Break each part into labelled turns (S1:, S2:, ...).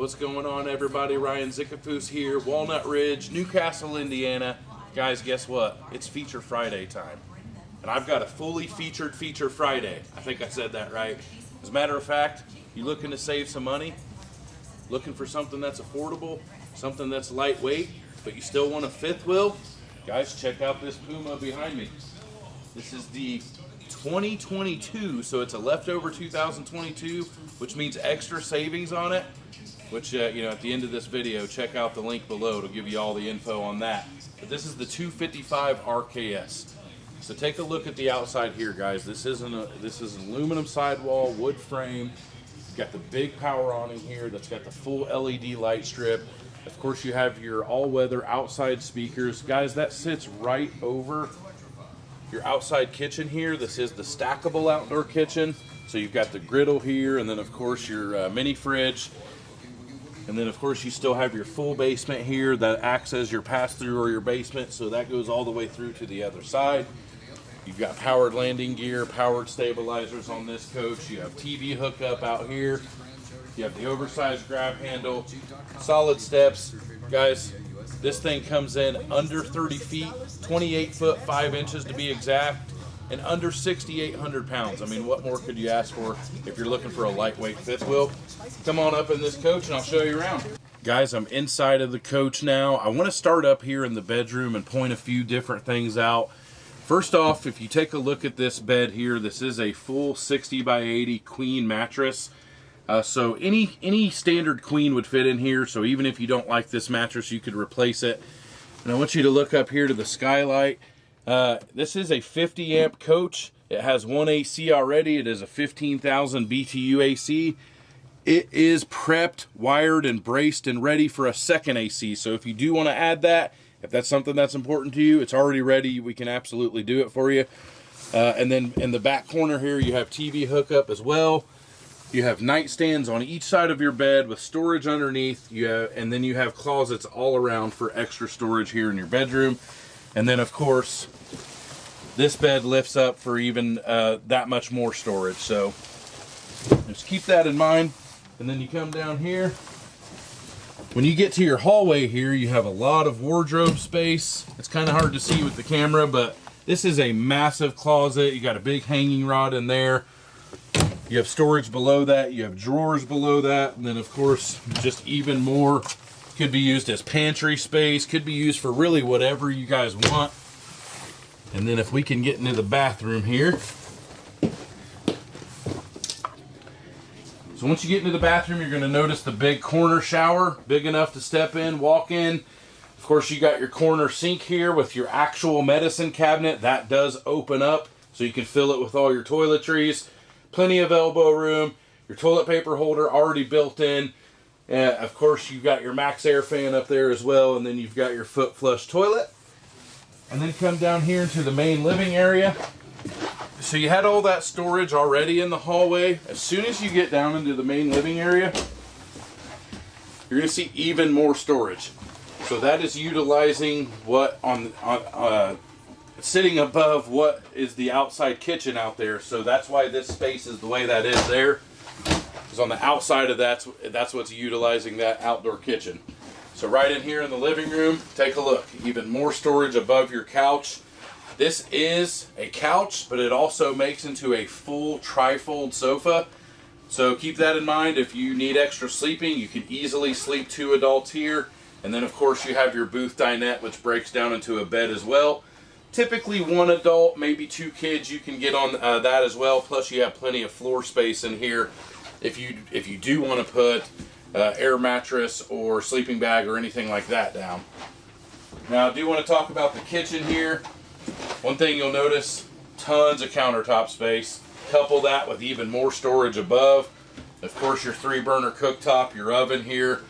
S1: What's going on, everybody? Ryan Zickafoose here, Walnut Ridge, New Castle, Indiana. Guys, guess what? It's Feature Friday time. And I've got a fully featured Feature Friday. I think I said that right. As a matter of fact, you looking to save some money? Looking for something that's affordable? Something that's lightweight, but you still want a fifth wheel? Guys, check out this Puma behind me. This is the 2022, so it's a leftover 2022, which means extra savings on it which uh, you know at the end of this video check out the link below to give you all the info on that. But this is the 255 RKS so take a look at the outside here guys. This isn't a this is an aluminum sidewall wood frame. Got the big power awning here that's got the full LED light strip. Of course you have your all-weather outside speakers. Guys that sits right over your outside kitchen here. This is the stackable outdoor kitchen. So you've got the griddle here and then of course your uh, mini fridge and then of course you still have your full basement here that acts as your pass-through or your basement. So that goes all the way through to the other side. You've got powered landing gear, powered stabilizers on this coach. You have TV hookup out here. You have the oversized grab handle, solid steps. Guys, this thing comes in under 30 feet, 28 foot 5 inches to be exact, and under 6,800 pounds. I mean, what more could you ask for if you're looking for a lightweight fifth wheel? come on up in this coach and I'll show you around. Guys, I'm inside of the coach now. I want to start up here in the bedroom and point a few different things out. First off, if you take a look at this bed here, this is a full 60 by 80 queen mattress. Uh, so any any standard queen would fit in here. So even if you don't like this mattress, you could replace it. And I want you to look up here to the skylight. Uh, this is a 50 amp coach. It has one AC already. It is a 15,000 BTU AC. It is prepped, wired, and braced and ready for a second AC. So if you do want to add that, if that's something that's important to you, it's already ready. We can absolutely do it for you. Uh, and then in the back corner here, you have TV hookup as well. You have nightstands on each side of your bed with storage underneath. You have, and then you have closets all around for extra storage here in your bedroom. And then of course, this bed lifts up for even uh, that much more storage. So just keep that in mind. And then you come down here. When you get to your hallway here, you have a lot of wardrobe space. It's kind of hard to see with the camera, but this is a massive closet. You got a big hanging rod in there. You have storage below that. You have drawers below that. And then, of course, just even more could be used as pantry space. Could be used for really whatever you guys want. And then if we can get into the bathroom here, So once you get into the bathroom, you're going to notice the big corner shower, big enough to step in, walk in. Of course, you got your corner sink here with your actual medicine cabinet. That does open up so you can fill it with all your toiletries. Plenty of elbow room. Your toilet paper holder already built in. Of course, you've got your MaxxAir fan up there as well, and then you've got your foot flush toilet. And then come down here into the main living area so you had all that storage already in the hallway. As soon as you get down into the main living area, you're to see even more storage. So that is utilizing what on, on uh, sitting above what is the outside kitchen out there. So that's why this space is the way that is there. Because on the outside of that's that's what's utilizing that outdoor kitchen. So right in here in the living room, take a look. Even more storage above your couch. This is a couch, but it also makes into a full trifold sofa. So keep that in mind. If you need extra sleeping, you can easily sleep two adults here. And then of course you have your booth dinette, which breaks down into a bed as well. Typically one adult, maybe two kids, you can get on uh, that as well. Plus you have plenty of floor space in here if you if you do want to put uh, air mattress or sleeping bag or anything like that down. Now I do want to talk about the kitchen here. One thing you'll notice, tons of countertop space. Couple that with even more storage above. Of course, your three burner cooktop, your oven here,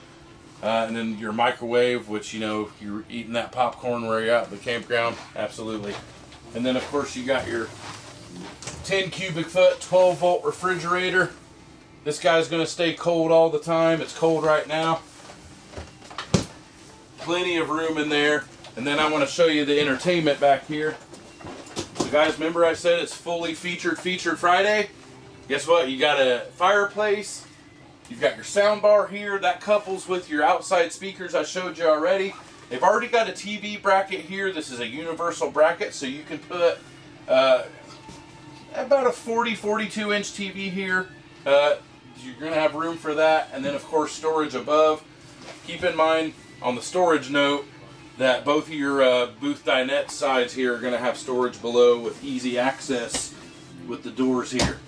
S1: uh, and then your microwave, which, you know, you're eating that popcorn where you're out at the campground. Absolutely. And then, of course, you got your 10 cubic foot, 12 volt refrigerator. This guy's going to stay cold all the time. It's cold right now. Plenty of room in there. And then I want to show you the entertainment back here. So guys, remember I said it's fully featured Featured Friday? Guess what? You got a fireplace, You've got your sound bar here that couples with your outside speakers I showed you already. They've already got a TV bracket here. This is a universal bracket, so you can put uh, about a 40, 42 inch TV here. Uh, you're going to have room for that, and then of course storage above. Keep in mind on the storage note that both of your uh, booth dinette sides here are going to have storage below with easy access with the doors here.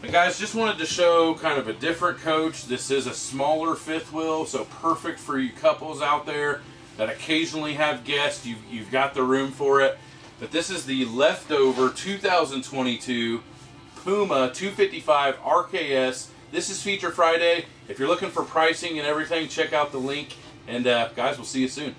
S1: But guys, just wanted to show kind of a different coach. This is a smaller fifth wheel, so perfect for you couples out there that occasionally have guests. You've, you've got the room for it. But this is the leftover 2022 Puma 255 RKS. This is Feature Friday. If you're looking for pricing and everything, check out the link. And uh, guys, we'll see you soon.